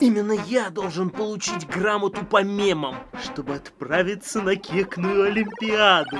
Именно я должен получить грамоту по мемам, чтобы отправиться на кекную олимпиаду.